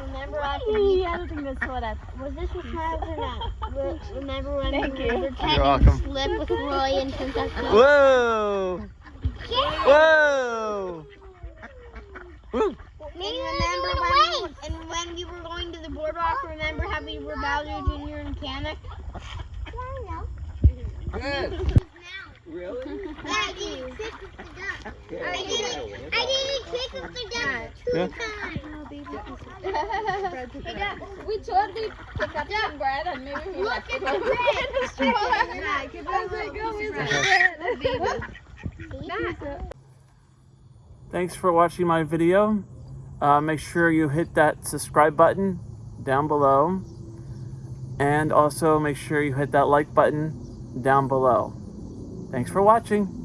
remember after Hey, I don't think that's what I Was this with Travis or not? Re- Remember when Thank we you. were pretending You're welcome. to slip with Roy and Princess Peach? Whoa! Yeah. Whoa! Woo! And remember when, we, and when we were going to the boardwalk, remember how we were Bowser Jr. and Kamek? Good. Really? I didn't trick with the duck. I didn't, I didn't trick with the duck two Yeah. times. We totally pick up some bread and maybe we Look at the bread. the stroller. I was like, oh, is it Thanks for watching my video. Uh, make sure you hit that subscribe button down below. And also make sure you hit that like button down below. Thanks for watching.